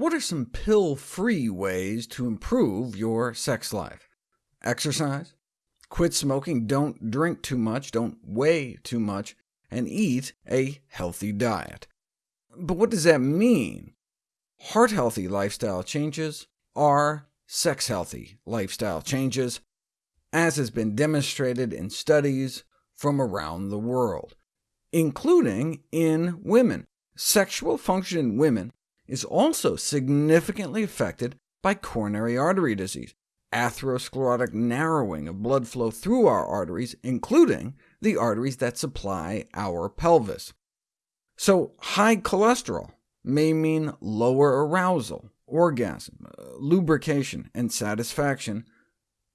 What are some pill-free ways to improve your sex life? Exercise, quit smoking, don't drink too much, don't weigh too much, and eat a healthy diet. But what does that mean? Heart-healthy lifestyle changes are sex-healthy lifestyle changes, as has been demonstrated in studies from around the world, including in women. Sexual function in women is also significantly affected by coronary artery disease, atherosclerotic narrowing of blood flow through our arteries, including the arteries that supply our pelvis. So high cholesterol may mean lower arousal, orgasm, uh, lubrication, and satisfaction,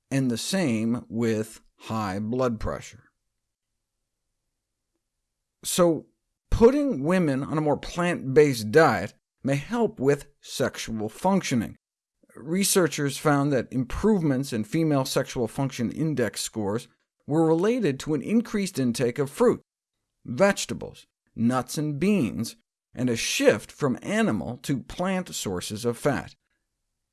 and the same with high blood pressure. So putting women on a more plant-based diet may help with sexual functioning. Researchers found that improvements in female sexual function index scores were related to an increased intake of fruit, vegetables, nuts and beans, and a shift from animal to plant sources of fat.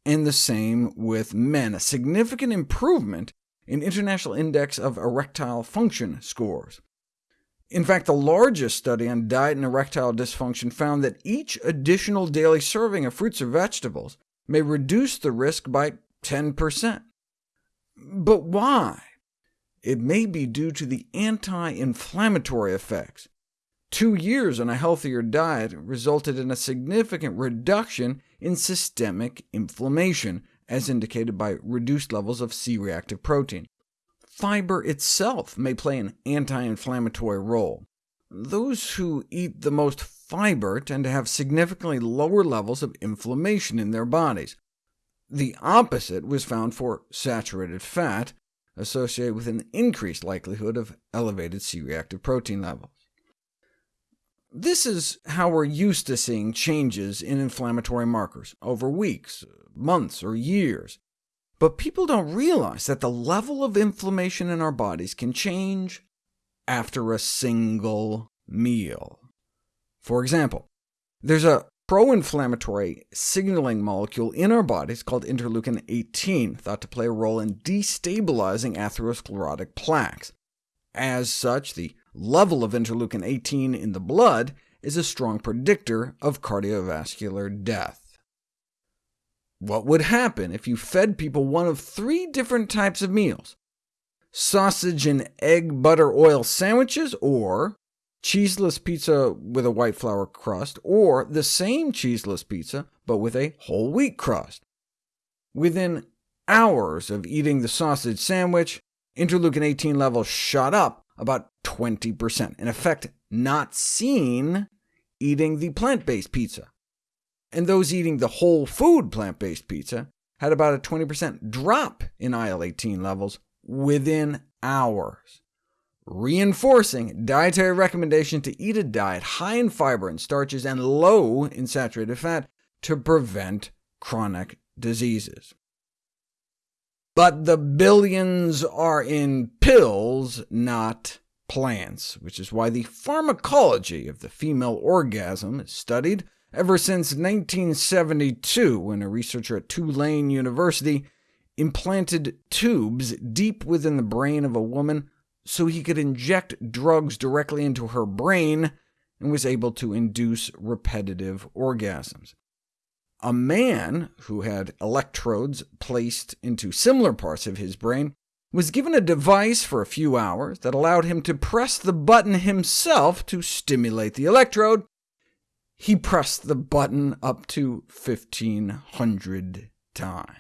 And the same with men, a significant improvement in International Index of Erectile Function scores. In fact, the largest study on diet and erectile dysfunction found that each additional daily serving of fruits or vegetables may reduce the risk by 10%. But why? It may be due to the anti-inflammatory effects. Two years on a healthier diet resulted in a significant reduction in systemic inflammation, as indicated by reduced levels of C-reactive protein. Fiber itself may play an anti-inflammatory role. Those who eat the most fiber tend to have significantly lower levels of inflammation in their bodies. The opposite was found for saturated fat, associated with an increased likelihood of elevated C-reactive protein levels. This is how we're used to seeing changes in inflammatory markers, over weeks, months, or years. But people don't realize that the level of inflammation in our bodies can change after a single meal. For example, there's a pro-inflammatory signaling molecule in our bodies called interleukin-18, thought to play a role in destabilizing atherosclerotic plaques. As such, the level of interleukin-18 in the blood is a strong predictor of cardiovascular death. What would happen if you fed people one of three different types of meals? Sausage and egg butter oil sandwiches, or cheeseless pizza with a white flour crust, or the same cheeseless pizza, but with a whole wheat crust. Within hours of eating the sausage sandwich, interleukin-18 levels shot up about 20%, an effect not seen eating the plant-based pizza and those eating the whole food plant-based pizza had about a 20% drop in IL-18 levels within hours, reinforcing dietary recommendation to eat a diet high in fiber and starches and low in saturated fat to prevent chronic diseases. But the billions are in pills, not plants, which is why the pharmacology of the female orgasm is studied ever since 1972, when a researcher at Tulane University implanted tubes deep within the brain of a woman so he could inject drugs directly into her brain and was able to induce repetitive orgasms. A man who had electrodes placed into similar parts of his brain was given a device for a few hours that allowed him to press the button himself to stimulate the electrode, he pressed the button up to 1,500 times.